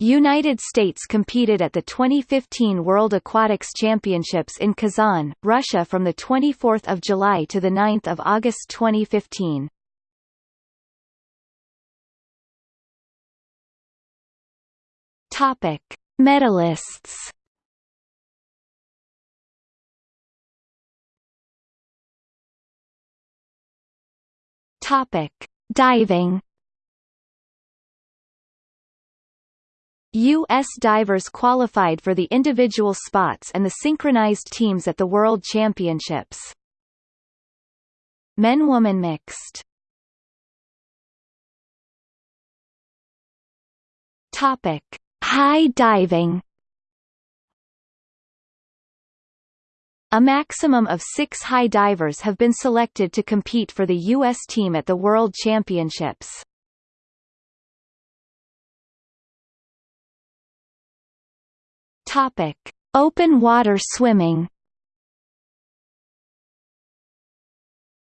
United States competed at the 2015 World Aquatics Championships in Kazan, Russia from 24 July to 9 August 2015. Topic. Medalists Topic: Diving. U.S. divers qualified for the individual spots and the synchronized teams at the World Championships. Men-woman mixed. Topic: High diving. A maximum of six high divers have been selected to compete for the U.S. team at the World Championships. Topic. Open water swimming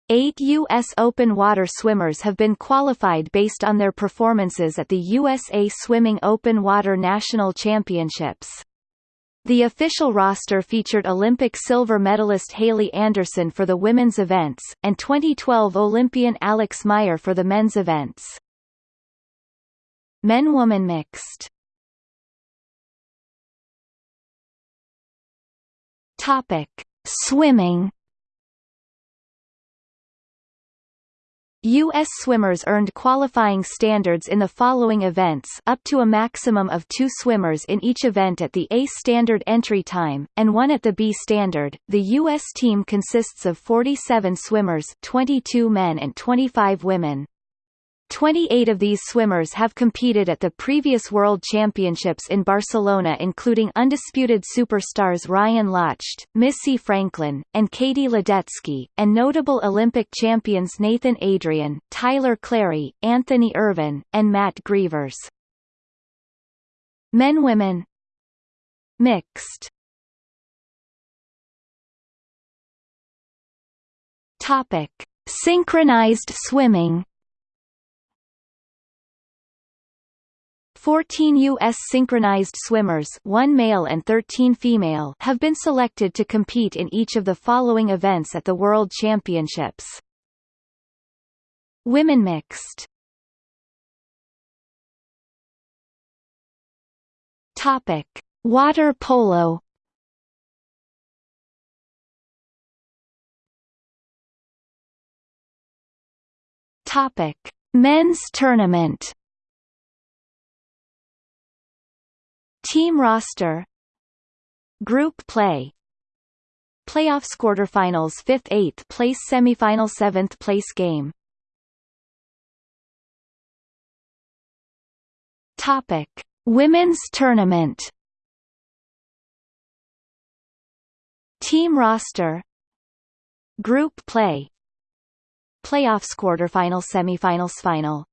Eight U.S. open water swimmers have been qualified based on their performances at the USA Swimming Open Water National Championships. The official roster featured Olympic silver medalist Haley Anderson for the women's events, and 2012 Olympian Alex Meyer for the men's events. Men-woman mixed Topic. Swimming U.S. swimmers earned qualifying standards in the following events up to a maximum of two swimmers in each event at the A standard entry time, and one at the B standard. The U.S. team consists of 47 swimmers 22 men and 25 women. 28 of these swimmers have competed at the previous World Championships in Barcelona including undisputed superstars Ryan Lochte, Missy Franklin, and Katie Ledecky, and notable Olympic champions Nathan Adrian, Tyler Clary, Anthony Ervin, and Matt Grevers. Men-women Mixed Topic. Synchronized swimming 14 U.S. synchronized swimmers one male and 13 female have been selected to compete in each of the following events at the World Championships. Women mixed Topic. Water polo Topic. Men's tournament Team roster. Group play. Playoffs quarterfinals 5th 8th place semifinal 7th place game. Topic. Women's tournament. Team roster. Group play. Playoffs quarterfinals semifinals final